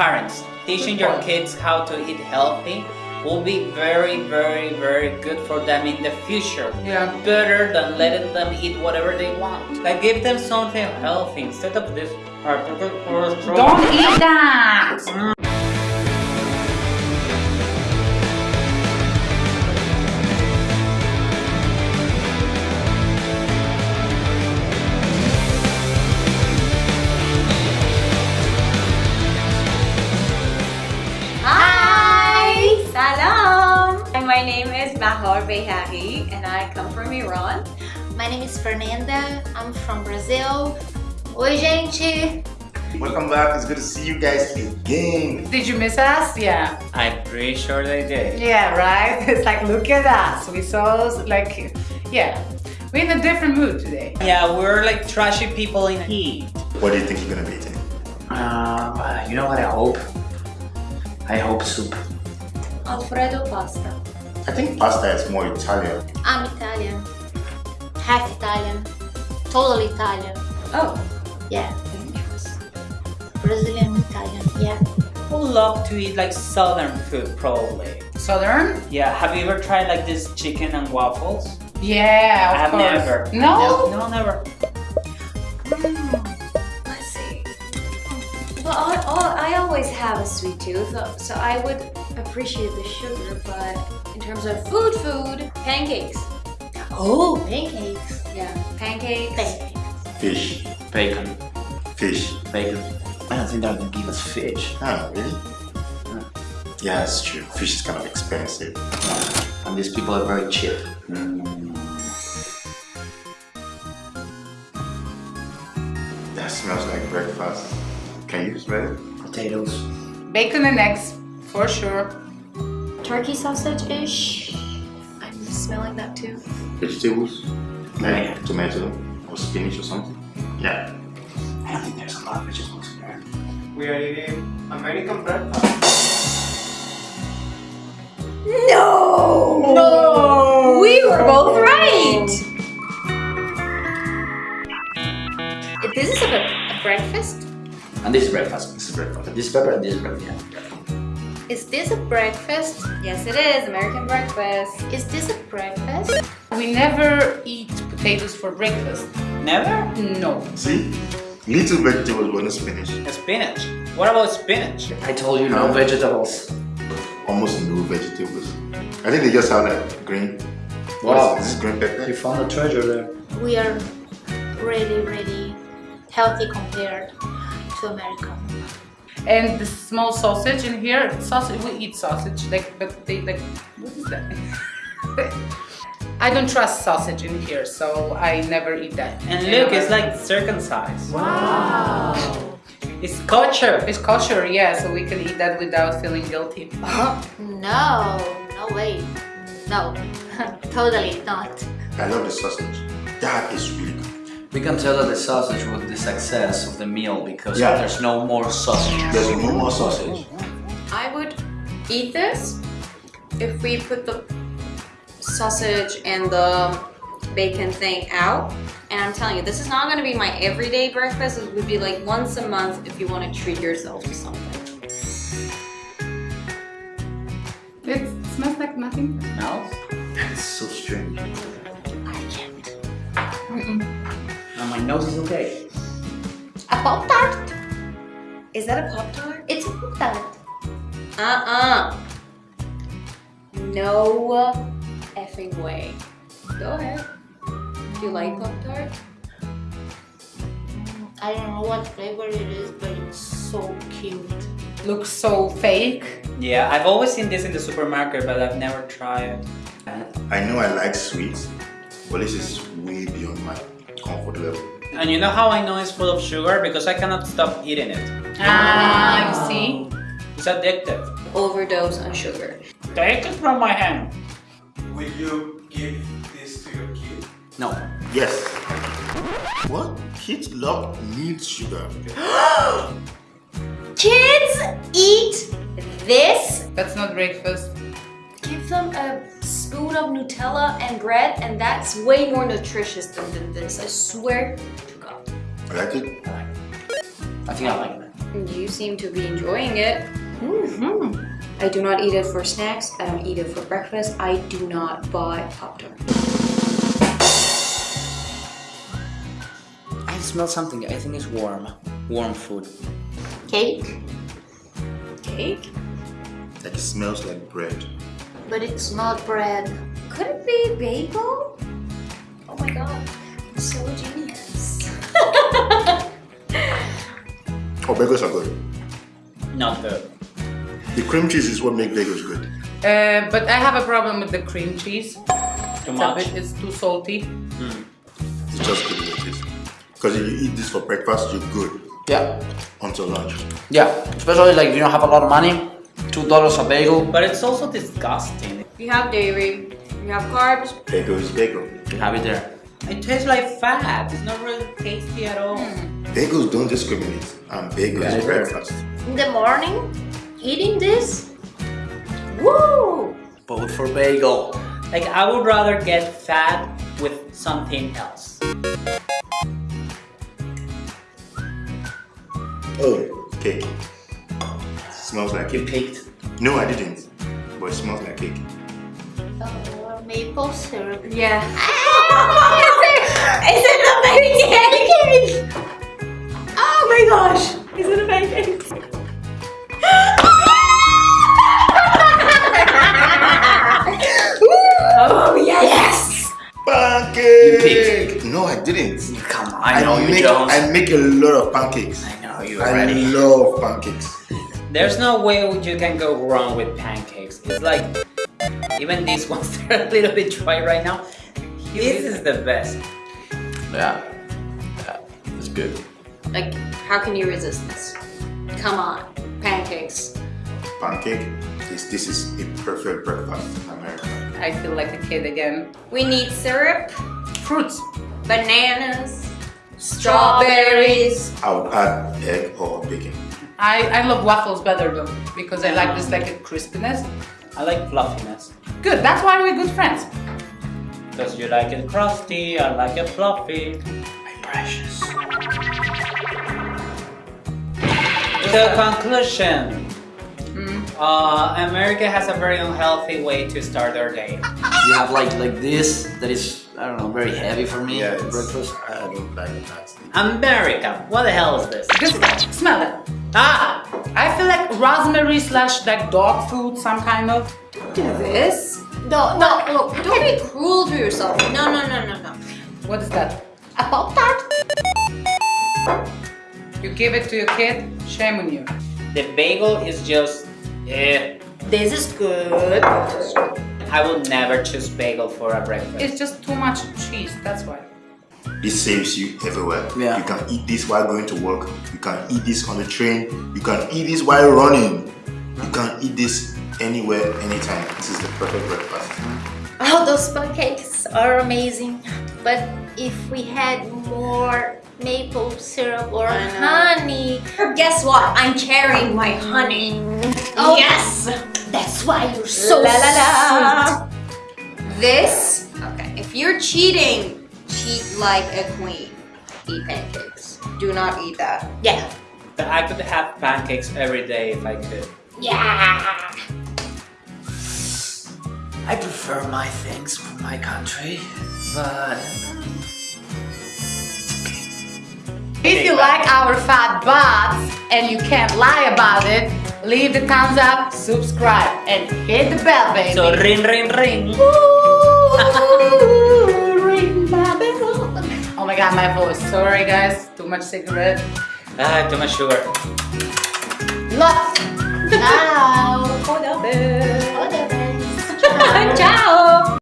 parents, teaching your kids how to eat healthy will be very, very, very good for them in the future. Yeah. Better than letting them eat whatever they want. Like give them something healthy instead of this. Don't eat that! Mm. Is Mahor Behari and I come from Iran. My name is Fernanda. I'm from Brazil. Oi, gente! Welcome back. It's good to see you guys again. Did you miss us? Yeah. I'm pretty sure they did. Yeah, right? It's like, look at us. We saw, like, yeah. We're in a different mood today. Yeah, we're like trashy people in heat. What do you think you're gonna be eating? Uh, you know what I hope? I hope soup. Alfredo pasta. I think pasta is more Italian. I'm Italian. Half Italian. Totally Italian. Oh, Yeah. Brazilian Italian. Yeah. Who love to eat like southern food probably. Southern? Yeah, have you ever tried like this chicken and waffles? Yeah, of I have course. never. No? No, never. Hmm, let's see. Well, I, I, I always have a sweet tooth, so- so I would appreciate the sugar, but in terms of food, food, pancakes. Oh, pancakes. Yeah, pancakes. Pancakes. Fish. Bacon. Fish. Bacon. I don't think they're gonna give us fish. Ah, really? Yeah, that's true. Fish is kind of expensive. And these people are very cheap. That smells like breakfast. Can you smell it? Potatoes. Bacon and eggs, for sure. Turkey sausage-ish. I'm smelling that too. Vegetables? Like tomato or spinach or something? Yeah. I don't think there's a lot of vegetables in there. We are eating American breakfast. No! No! We were both right! This is a, a breakfast? And this is breakfast. This is breakfast. This is pepper and this is breakfast. Yeah. Is this a breakfast? Yes, it is. American breakfast. Is this a breakfast? We never eat potatoes for breakfast. Never? No. See? Little vegetables, but no spinach. Spinach. What about spinach? I told you no Uh, vegetables. Almost no vegetables. I think they just have like green. What Wow. is this? This green pepper? You found a treasure there. We are really, really healthy compared to American. And the small sausage in here, sausage, we eat sausage, like, but they, like, what is that? I don't trust sausage in here, so I never eat that. And In look, it's like circumcised. Wow. It's culture. It's kosher, yeah, so we can eat that without feeling guilty. No, no way. No, totally not. I love the sausage. That is really good. We can tell that the sausage was the success of the meal because Yeah. there's no more sausage. There's no more sausage. I would eat this if we put the sausage and the bacon thing out. And I'm telling you, this is not going to be my everyday breakfast. It would be like once a month if you want to treat yourself to something. It smells like nothing. It Smells? It's so strange. I can't. Now my nose is okay. A Pop Tart? Is that a Pop Tart? It's a Pop Tart. Uh-uh. No effing way. Go ahead. Do you like Pop Tart? Mm, I don't know what flavor it is, but it's so cute. Looks so fake. Yeah, I've always seen this in the supermarket, but I've never tried. I know I like sweets, but this is way beyond my comfort level. And you know how I know it's full of sugar? Because I cannot stop eating it. Ah, you see? It's addictive. Overdose on sugar. Take it from my hand. Will you give this to your kid? No. Yes. What? Kids love meat sugar. Kids eat this? That's not breakfast. Give them a spoon of Nutella and bread and that's way more nutritious than, than this. I swear to God. I like it. I think I like that. You seem to be enjoying it. Mhm. I do not eat it for snacks. I don't eat it for breakfast. I do not buy Pop Tart. I smell something. I think it's warm. Warm food. Cake, Cake? That smells like bread. But it's not bread. Could it be bagel? Oh my god, I'm so genius. Oh, bagels are good. Not good. The cream cheese is what makes bagels good. Uh, but I have a problem with the cream cheese. Too It's a much. bit, it's too salty. It's just good with it. Because if you eat this for breakfast, you're good Yeah. until lunch. Yeah. Especially like if you don't have a lot of money. Two dollars a bagel. But it's also disgusting. You have dairy. You have carbs. Bagel is bagel. You have it there. It tastes like fat. It's not really tasty at all. Hmm. Bagels don't discriminate. And bagel Yeah, is breakfast. In the morning, eating this, woo! Both for bagel. Like I would rather get fat with something else. Oh, cake. Smells like You cake. picked. No, I didn't. But it smells like cake. Or maple syrup. Yeah. Ah, is it the pancake? Oh my gosh! Is it a pancake? oh yes! Pancake! You picked. No, I didn't. Come on, I know you, make, Jones. I make a lot of pancakes. I know you I already. love pancakes. There's no way you can go wrong with pancakes. It's like even these ones they're a little bit dry right now. This is the best. Yeah. Yeah. It's good. Like, how can you resist this? Come on, pancakes. Pancake. This, this is a perfect breakfast in America. I feel like a kid again. We need syrup, Fruits. bananas, strawberries. I would add egg or bacon. I, I love waffles better though because I like this like a crispiness. I like fluffiness. Good, that's why we're good friends. Because you like it crusty, I like it fluffy. My precious. The conclusion. Mm. Uh, America has a very unhealthy way to start their day. You have like like this that is I don't know very heavy for me Yeah, breakfast. I don't like that. America, what the hell is this? This guy, smell it. Ah! I feel like raspberry slash like dog food, some kind of. Do this. No, no, look, don't be cruel to yourself. No, no, no, no, no. What is that? A pop tart? You give it to your kid, shame on you. The bagel is just. Eh. This is good. I will never choose bagel for a breakfast. It's just too much cheese, that's why. This saves you everywhere. Yeah. You can eat this while going to work. You can eat this on the train. You can eat this while running. You can eat this anywhere, anytime. This is the perfect breakfast. Oh, those pancakes are amazing. But if we had more maple syrup or honey, Guess what? I'm carrying my honey. Oh. yes. that's why you're so la la la. This. Okay. If you're cheating, cheat like a queen. Eat pancakes. Do not eat that. Yeah. But I could have pancakes every day if I could. Yeah. I prefer my things from my country, but If you like our fat butts and you can't lie about it, leave the thumbs up, subscribe, and hit the bell, baby. So ring ring ring. Oh my my voice. Sorry guys, too much cigarette. Ah, too much sugar. Lots. Ciao. Hold up. All the best. Ciao.